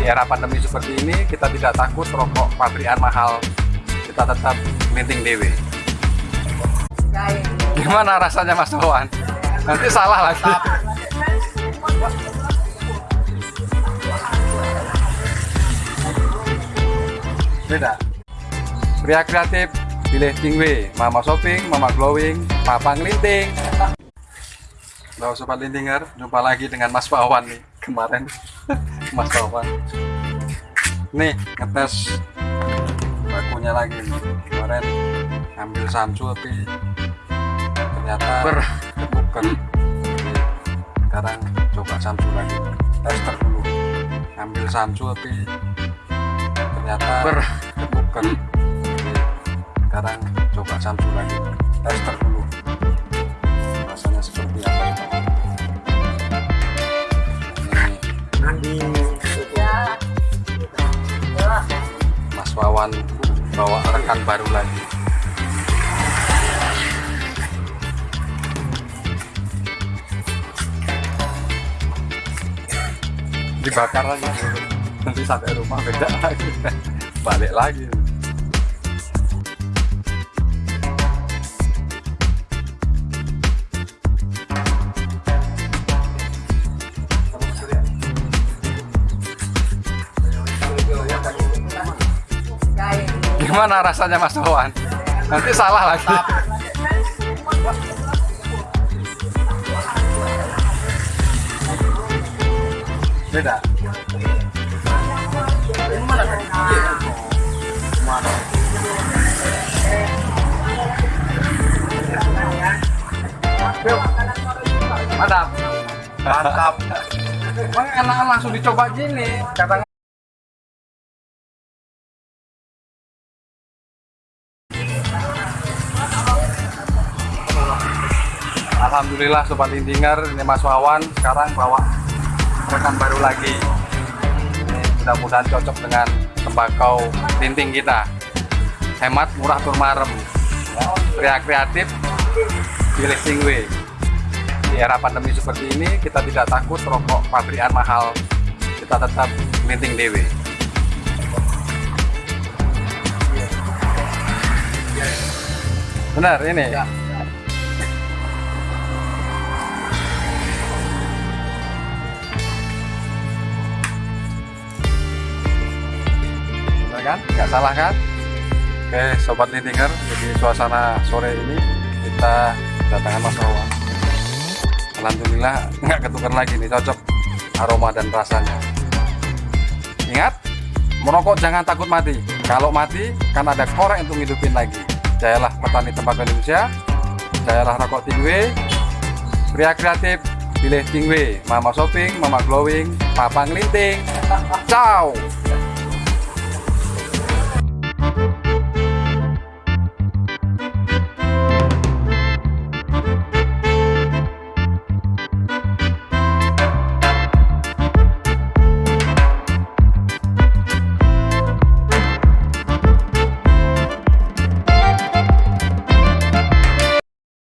Di era pandemi seperti ini, kita tidak takut rokok pabrikan mahal. Kita tetap minting dewe. Gimana rasanya Mas Wawan? Nanti salah lagi. Beda. Pria kreatif, pilih tingwe, mama shopping, mama glowing, papa ngelinting. Halo sobat lintinger, jumpa lagi dengan Mas Wawan nih kemarin Mas Wawan. Nih ngetes bakunya lagi nih. Kemarin ambil Samsu tapi ternyata Ber. bukan. Sekarang coba Samsu lagi. Tester dulu. Ambil Samsu tapi ternyata Ber. bukan. Sekarang coba Samsu lagi. Tester dulu. Rasanya seperti apa? Mas Wawan bawa rekan baru lagi. Dibakar lagi. Nanti sampai rumah beda lagi. Balik lagi. Gimana rasanya Mas Wawan? Nanti salah lagi. Beda. Mantap. Mantap. Emang enak langsung dicoba gini. Kata Alhamdulillah Sobat Indinger, ini Mas Wawan sekarang bawa rekan baru lagi. Mudah-mudahan cocok dengan tembakau linting kita. Hemat, murah, turmarem. Pria kreatif, pilih tingwe. Di era pandemi seperti ini, kita tidak takut rokok pabrikan mahal. Kita tetap linting dewe. Benar ini. Kan? Nggak salah kan? Oke, sobat lintinger, jadi suasana sore ini kita kedatangan Mas Wawan. Alhamdulillah nggak ketukar lagi nih, cocok aroma dan rasanya. Ingat, merokok jangan takut mati. Kalau mati, kan ada korek untuk hidupin lagi. Jayalah petani tembakau Indonesia, jayalah rokok tingwe, pria kreatif, pilih tingwe, mama shopping, mama glowing, papa ngelinting. Ciao!